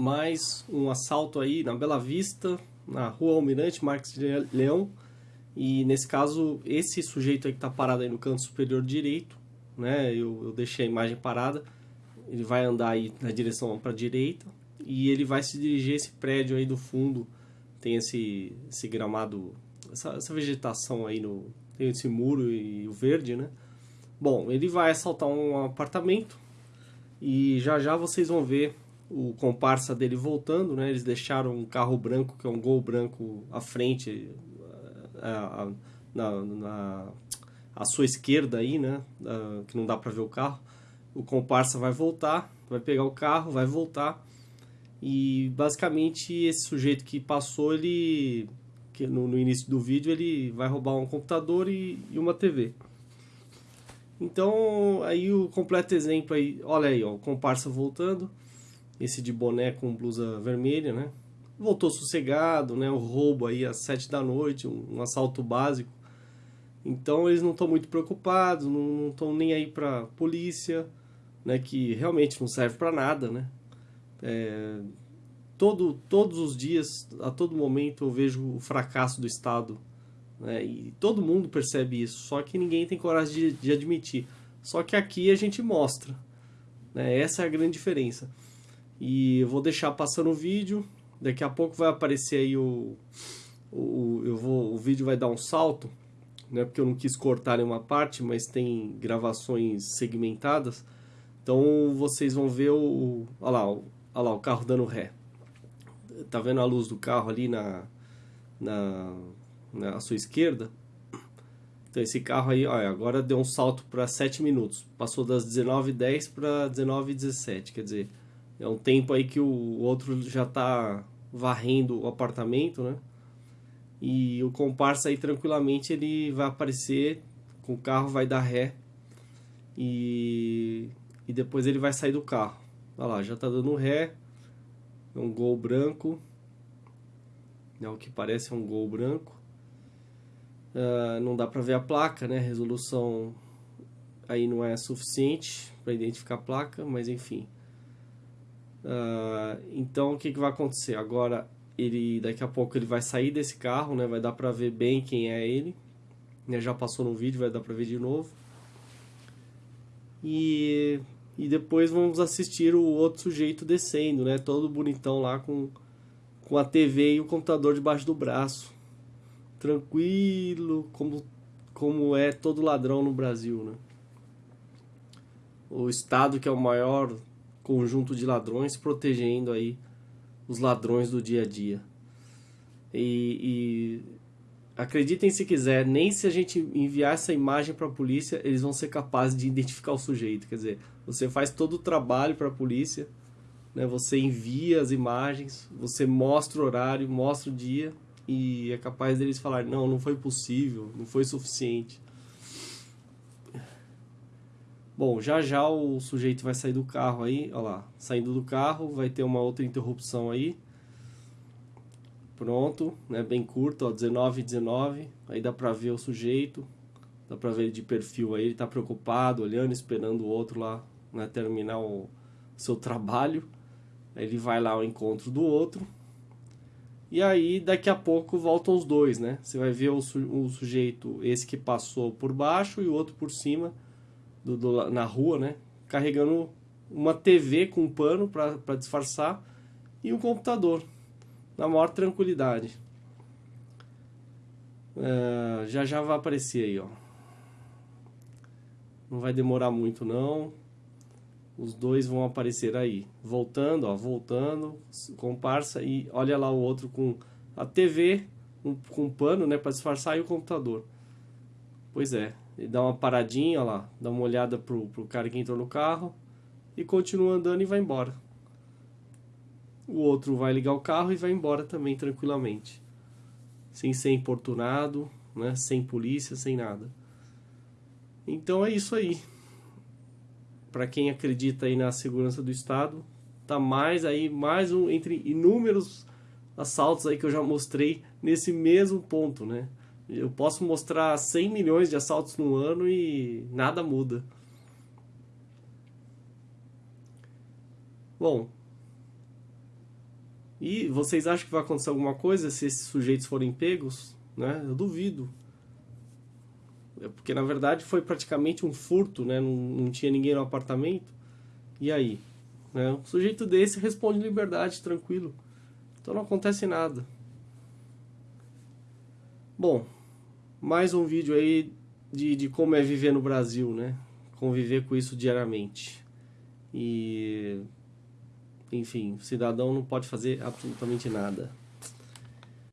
mais um assalto aí na Bela Vista, na rua Almirante Marques de Leão. E nesse caso, esse sujeito aí que está parado aí no canto superior direito, né? Eu, eu deixei a imagem parada. Ele vai andar aí na direção para a direita e ele vai se dirigir a esse prédio aí do fundo. Tem esse, esse gramado, essa, essa vegetação aí no. Tem esse muro e o verde, né? Bom, ele vai assaltar um apartamento e já já vocês vão ver o comparsa dele voltando, né? Eles deixaram um carro branco, que é um gol branco à frente, a, a, na, na à sua esquerda aí, né? A, que não dá para ver o carro. O comparsa vai voltar, vai pegar o carro, vai voltar. E basicamente esse sujeito que passou, ele que no, no início do vídeo, ele vai roubar um computador e, e uma TV. Então, aí o completo exemplo aí, olha aí, ó, o comparsa voltando, esse de boné com blusa vermelha, né? Voltou sossegado, né? O roubo aí às sete da noite, um, um assalto básico. Então eles não estão muito preocupados, não estão nem aí para polícia, né? Que realmente não serve para nada, né? É, todo, todos os dias, a todo momento eu vejo o fracasso do Estado né? E todo mundo percebe isso, só que ninguém tem coragem de, de admitir. Só que aqui a gente mostra. Né? Essa é a grande diferença. E eu vou deixar passando o vídeo. Daqui a pouco vai aparecer aí o, o, eu vou, o vídeo vai dar um salto, né? Porque eu não quis cortar nenhuma parte, mas tem gravações segmentadas. Então vocês vão ver o, olha lá, o, olha lá o carro dando ré. Tá vendo a luz do carro ali na, na na né, sua esquerda. Então esse carro aí, olha, agora deu um salto para 7 minutos. Passou das 19h10 para 19h17. Quer dizer, é um tempo aí que o outro já está varrendo o apartamento, né? E o comparsa aí tranquilamente ele vai aparecer com o carro, vai dar ré. E, e depois ele vai sair do carro. Olha lá, já está dando ré. É um gol branco. É o que parece um gol branco. Uh, não dá para ver a placa, né? A resolução aí não é suficiente para identificar a placa, mas enfim. Uh, então o que, que vai acontecer? Agora ele daqui a pouco ele vai sair desse carro, né? Vai dar para ver bem quem é ele. Né? Já passou no vídeo, vai dar para ver de novo. E, e depois vamos assistir o outro sujeito descendo, né? Todo bonitão lá com, com a TV e o computador debaixo do braço tranquilo, como, como é todo ladrão no Brasil, né? O Estado que é o maior conjunto de ladrões protegendo aí os ladrões do dia a dia. E, e acreditem se quiser, nem se a gente enviar essa imagem para a polícia, eles vão ser capazes de identificar o sujeito. Quer dizer, você faz todo o trabalho para a polícia, né? você envia as imagens, você mostra o horário, mostra o dia, e é capaz deles falar não, não foi possível, não foi suficiente. Bom, já já o sujeito vai sair do carro aí, olha lá, saindo do carro, vai ter uma outra interrupção aí. Pronto, né, bem curto, ó, 19 19, aí dá pra ver o sujeito, dá pra ver ele de perfil aí, ele tá preocupado, olhando, esperando o outro lá, né, terminar o seu trabalho. Aí ele vai lá ao encontro do outro, e aí, daqui a pouco, voltam os dois, né? Você vai ver o, su o sujeito, esse que passou por baixo e o outro por cima, do, do na rua, né? Carregando uma TV com um pano para disfarçar e um computador, na maior tranquilidade. Uh, já já vai aparecer aí, ó. Não vai demorar muito, não os dois vão aparecer aí, voltando, ó, voltando, comparsa e olha lá o outro com a TV, um, com um pano, né, para disfarçar e o computador. Pois é, ele dá uma paradinha, ó lá, dá uma olhada pro, pro cara que entrou no carro e continua andando e vai embora. O outro vai ligar o carro e vai embora também tranquilamente, sem ser importunado, né, sem polícia, sem nada. Então é isso aí para quem acredita aí na segurança do Estado, tá mais aí, mais um entre inúmeros assaltos aí que eu já mostrei nesse mesmo ponto, né? Eu posso mostrar 100 milhões de assaltos no ano e nada muda. Bom, E vocês acham que vai acontecer alguma coisa se esses sujeitos forem pegos? Né? Eu duvido. É porque na verdade foi praticamente um furto, né? não, não tinha ninguém no apartamento. E aí? Né? Um sujeito desse responde em liberdade, tranquilo. Então não acontece nada. Bom, mais um vídeo aí de, de como é viver no Brasil, né? Conviver com isso diariamente. E enfim, o cidadão não pode fazer absolutamente nada.